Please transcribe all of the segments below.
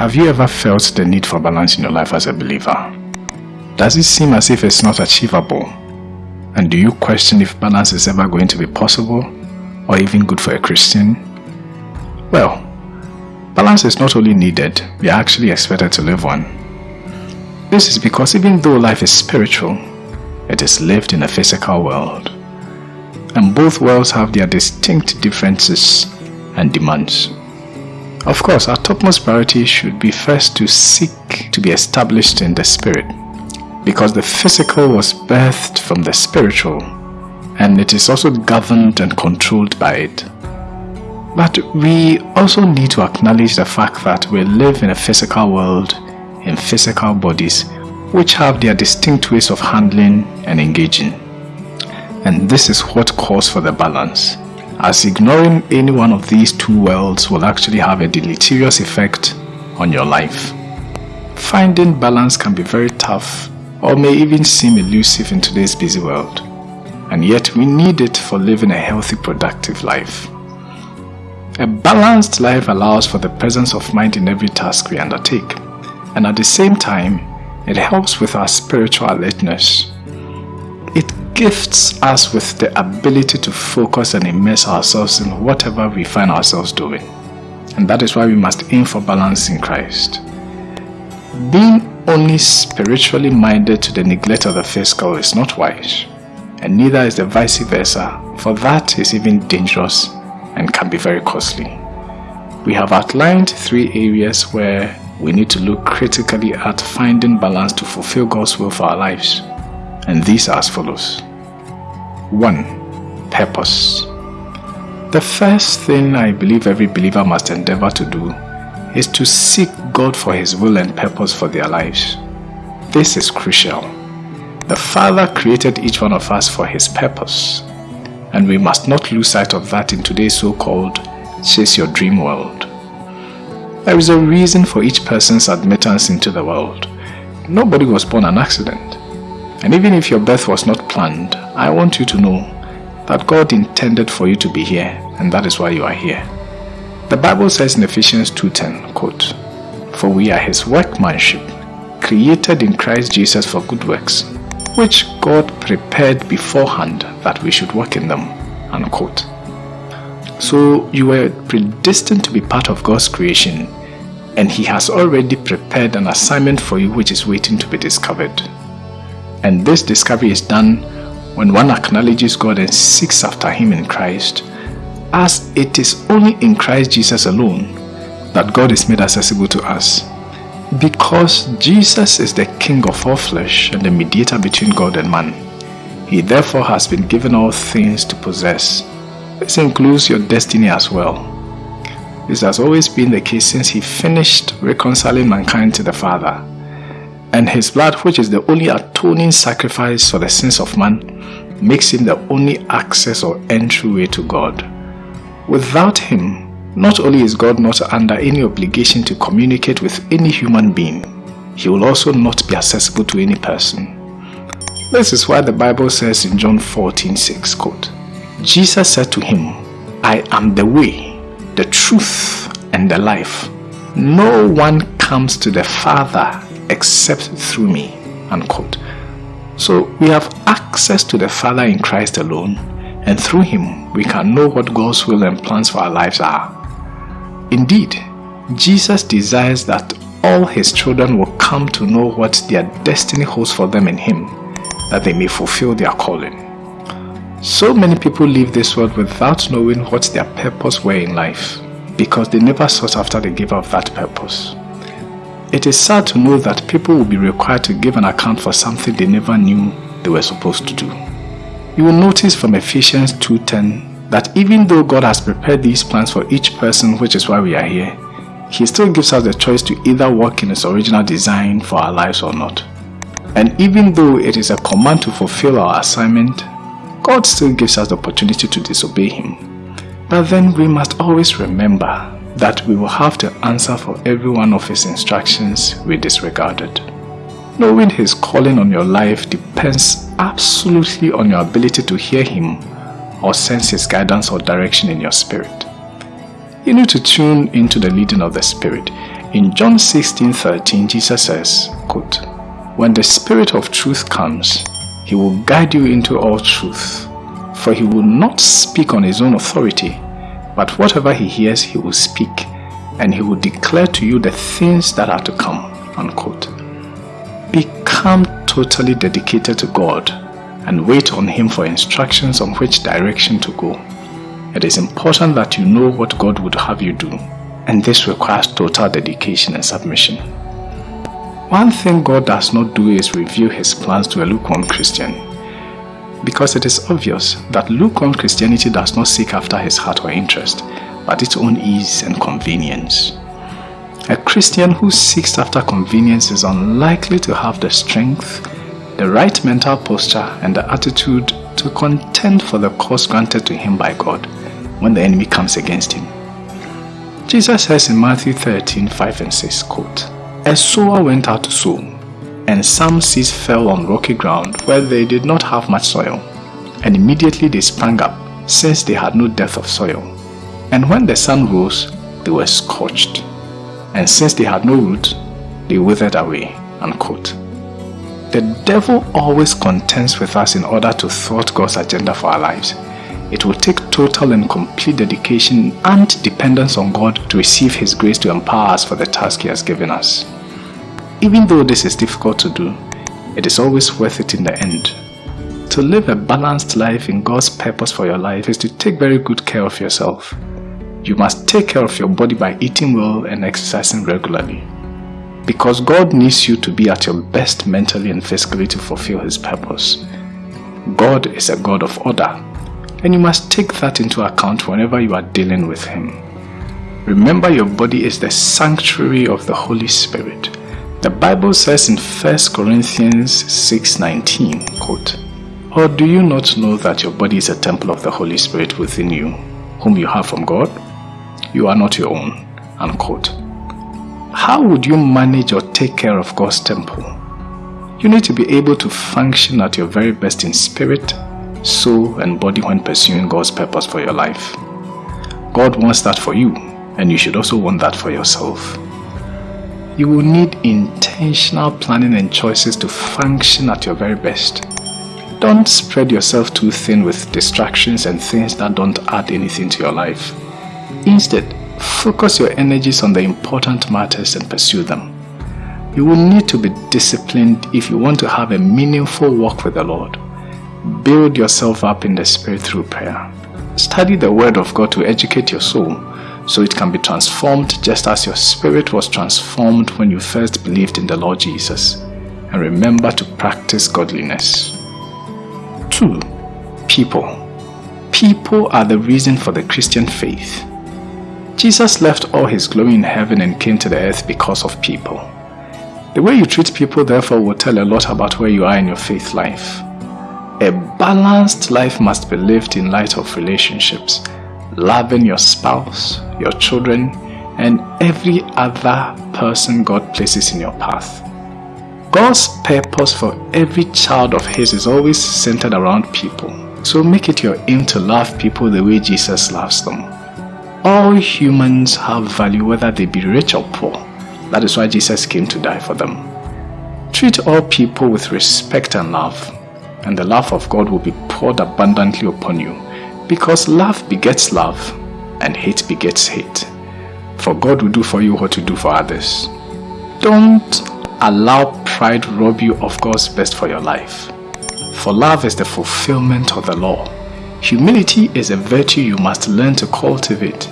Have you ever felt the need for balance in your life as a believer? Does it seem as if it's not achievable? And do you question if balance is ever going to be possible or even good for a Christian? Well, balance is not only needed, we are actually expected to live one. This is because even though life is spiritual, it is lived in a physical world. And both worlds have their distinct differences and demands. Of course, our topmost priority should be first to seek to be established in the spirit because the physical was birthed from the spiritual and it is also governed and controlled by it. But we also need to acknowledge the fact that we live in a physical world in physical bodies which have their distinct ways of handling and engaging. And this is what calls for the balance as ignoring any one of these two worlds will actually have a deleterious effect on your life. Finding balance can be very tough or may even seem elusive in today's busy world, and yet we need it for living a healthy, productive life. A balanced life allows for the presence of mind in every task we undertake, and at the same time, it helps with our spiritual alertness gifts us with the ability to focus and immerse ourselves in whatever we find ourselves doing. And that is why we must aim for balance in Christ. Being only spiritually minded to the neglect of the physical is not wise, and neither is the vice versa, for that is even dangerous and can be very costly. We have outlined three areas where we need to look critically at finding balance to fulfill God's will for our lives. And these are as follows. 1. Purpose The first thing I believe every believer must endeavor to do is to seek God for His will and purpose for their lives. This is crucial. The Father created each one of us for His purpose, and we must not lose sight of that in today's so-called chase your dream world. There is a reason for each person's admittance into the world. Nobody was born an accident. And even if your birth was not planned, I want you to know that God intended for you to be here and that is why you are here. The Bible says in Ephesians 2.10, quote, For we are his workmanship, created in Christ Jesus for good works, which God prepared beforehand that we should work in them, unquote. So you were predestined to be part of God's creation and he has already prepared an assignment for you which is waiting to be discovered. And this discovery is done when one acknowledges God and seeks after Him in Christ, as it is only in Christ Jesus alone that God is made accessible to us. Because Jesus is the King of all flesh and the mediator between God and man, He therefore has been given all things to possess. This includes your destiny as well. This has always been the case since He finished reconciling mankind to the Father and his blood, which is the only atoning sacrifice for the sins of man, makes him the only access or entryway to God. Without him, not only is God not under any obligation to communicate with any human being, he will also not be accessible to any person. This is why the Bible says in John 14, 6, quote, Jesus said to him, I am the way, the truth, and the life. No one comes to the Father except through me. Unquote. So we have access to the Father in Christ alone, and through Him we can know what God's will and plans for our lives are. Indeed, Jesus desires that all His children will come to know what their destiny holds for them in Him, that they may fulfill their calling. So many people leave this world without knowing what their purpose were in life, because they never sought after the giver of that purpose. It is sad to know that people will be required to give an account for something they never knew they were supposed to do. You will notice from Ephesians 2.10 that even though God has prepared these plans for each person, which is why we are here, He still gives us the choice to either work in His original design for our lives or not. And even though it is a command to fulfill our assignment, God still gives us the opportunity to disobey Him. But then we must always remember that we will have to answer for every one of His instructions we disregarded. Knowing His calling on your life depends absolutely on your ability to hear Him or sense His guidance or direction in your spirit. You need to tune into the leading of the Spirit In John 16 13, Jesus says, quote, When the Spirit of truth comes, he will guide you into all truth, for he will not speak on his own authority, but whatever he hears, he will speak, and he will declare to you the things that are to come. Unquote. Become totally dedicated to God and wait on Him for instructions on which direction to go. It is important that you know what God would have you do, and this requires total dedication and submission. One thing God does not do is reveal His plans to a lukewarm Christian, because it is obvious that lukewarm Christianity does not seek after His heart or interest, but its own ease and convenience. A Christian who seeks after convenience is unlikely to have the strength, the right mental posture, and the attitude to contend for the cause granted to him by God when the enemy comes against him. Jesus says in Matthew 13, 5 and 6, quote, A sower went out to sow, and some seeds fell on rocky ground where they did not have much soil, and immediately they sprang up, since they had no depth of soil. And when the sun rose, they were scorched, and since they had no root, they withered away. Unquote. The devil always contends with us in order to thwart God's agenda for our lives. It will take total and complete dedication and dependence on God to receive His grace to empower us for the task He has given us. Even though this is difficult to do, it is always worth it in the end. To live a balanced life in God's purpose for your life is to take very good care of yourself. You must take care of your body by eating well and exercising regularly. Because God needs you to be at your best mentally and physically to fulfill His purpose. God is a God of order, and you must take that into account whenever you are dealing with Him. Remember your body is the sanctuary of the Holy Spirit. The Bible says in 1 Corinthians 6.19, quote, Or do you not know that your body is a temple of the Holy Spirit within you, whom you have from God? You are not your own. Unquote. How would you manage or take care of God's temple? You need to be able to function at your very best in spirit, soul, and body when pursuing God's purpose for your life. God wants that for you, and you should also want that for yourself. You will need intentional planning and choices to function at your very best. Don't spread yourself too thin with distractions and things that don't add anything to your life. Instead, focus your energies on the important matters and pursue them. You will need to be disciplined if you want to have a meaningful walk with the Lord. Build yourself up in the Spirit through prayer. Study the Word of God to educate your soul so it can be transformed just as your spirit was transformed when you first believed in the Lord Jesus. And remember to practice godliness. 2. People. People are the reason for the Christian faith. Jesus left all his glory in heaven and came to the earth because of people. The way you treat people therefore will tell a lot about where you are in your faith life. A balanced life must be lived in light of relationships, loving your spouse, your children, and every other person God places in your path. God's purpose for every child of his is always centered around people. So make it your aim to love people the way Jesus loves them. All humans have value whether they be rich or poor. That is why Jesus came to die for them. Treat all people with respect and love, and the love of God will be poured abundantly upon you, because love begets love, and hate begets hate. For God will do for you what you do for others. Don't allow pride rob you of God's best for your life. For love is the fulfillment of the law. Humility is a virtue you must learn to cultivate.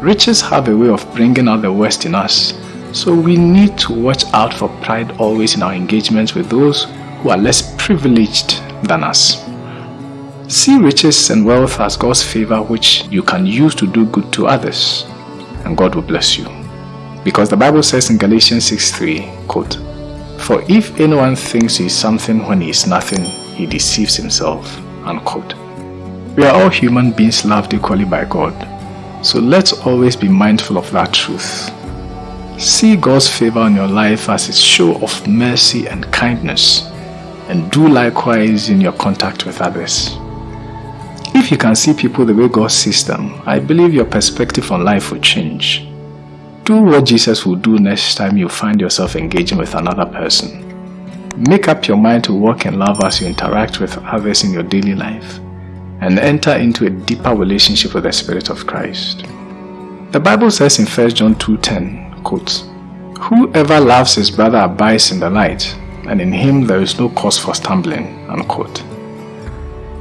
Riches have a way of bringing out the worst in us, so we need to watch out for pride always in our engagements with those who are less privileged than us. See riches and wealth as God's favor which you can use to do good to others, and God will bless you. Because the Bible says in Galatians 6.3, quote, For if anyone thinks he is something when he is nothing, he deceives himself, unquote. We are all human beings loved equally by God. So let's always be mindful of that truth. See God's favor on your life as a show of mercy and kindness and do likewise in your contact with others. If you can see people the way God sees them, I believe your perspective on life will change. Do what Jesus will do next time you find yourself engaging with another person. Make up your mind to walk in love as you interact with others in your daily life and enter into a deeper relationship with the Spirit of Christ. The Bible says in 1 John 2.10, quote, Whoever loves his brother abides in the light, and in him there is no cause for stumbling. Unquote.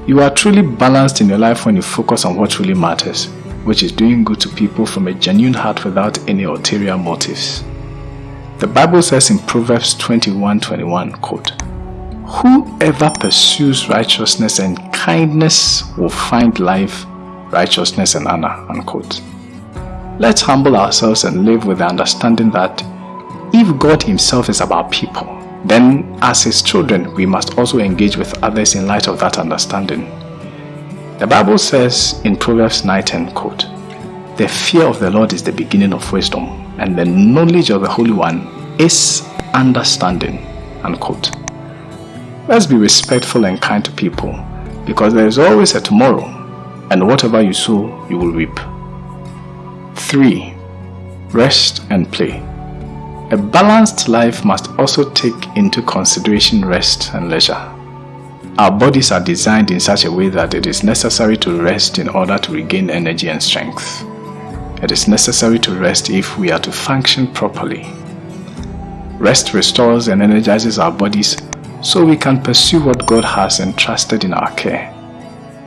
You are truly balanced in your life when you focus on what truly matters, which is doing good to people from a genuine heart without any ulterior motives. The Bible says in Proverbs 21:21, quote, Whoever pursues righteousness and kindness will find life, righteousness and honor. Unquote. Let's humble ourselves and live with the understanding that if God himself is about people, then as his children we must also engage with others in light of that understanding. The Bible says in Proverbs 9:10, quote, The fear of the Lord is the beginning of wisdom and the knowledge of the Holy One is understanding. Unquote. Let's be respectful and kind to people because there is always a tomorrow and whatever you sow, you will reap. 3. Rest and play. A balanced life must also take into consideration rest and leisure. Our bodies are designed in such a way that it is necessary to rest in order to regain energy and strength. It is necessary to rest if we are to function properly. Rest restores and energizes our bodies so we can pursue what God has entrusted in our care.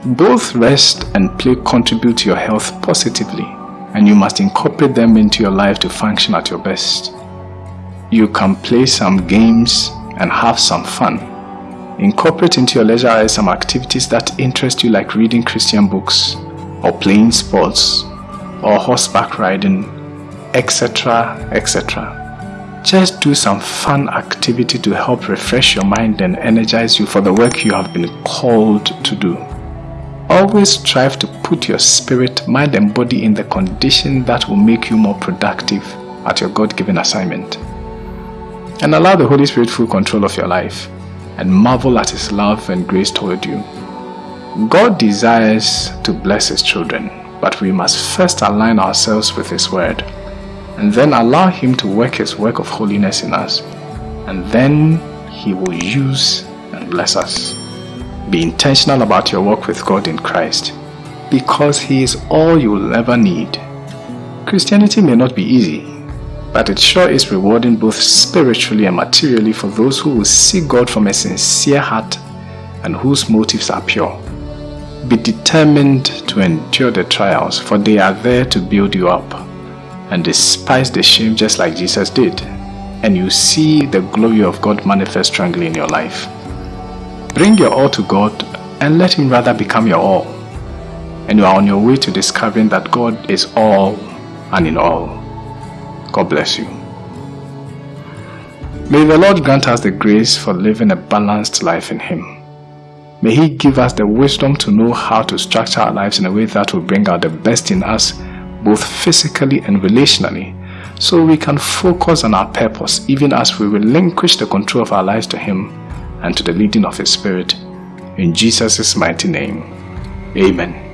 Both rest and play contribute to your health positively and you must incorporate them into your life to function at your best. You can play some games and have some fun. Incorporate into your leisure hours some activities that interest you like reading Christian books or playing sports or horseback riding, etc. etc. Just do some fun activity to help refresh your mind and energize you for the work you have been called to do. Always strive to put your spirit, mind and body in the condition that will make you more productive at your God-given assignment. And allow the Holy Spirit full control of your life and marvel at His love and grace toward you. God desires to bless His children but we must first align ourselves with His Word and then allow Him to work His work of holiness in us. And then He will use and bless us. Be intentional about your work with God in Christ because He is all you will ever need. Christianity may not be easy, but it sure is rewarding both spiritually and materially for those who will seek God from a sincere heart and whose motives are pure. Be determined to endure the trials, for they are there to build you up. And despise the shame just like Jesus did, and you see the glory of God manifest strongly in your life. Bring your all to God and let Him rather become your all. And you are on your way to discovering that God is all and in all. God bless you. May the Lord grant us the grace for living a balanced life in Him. May He give us the wisdom to know how to structure our lives in a way that will bring out the best in us, both physically and relationally, so we can focus on our purpose even as we relinquish the control of our lives to Him and to the leading of His Spirit. In Jesus' mighty name, Amen.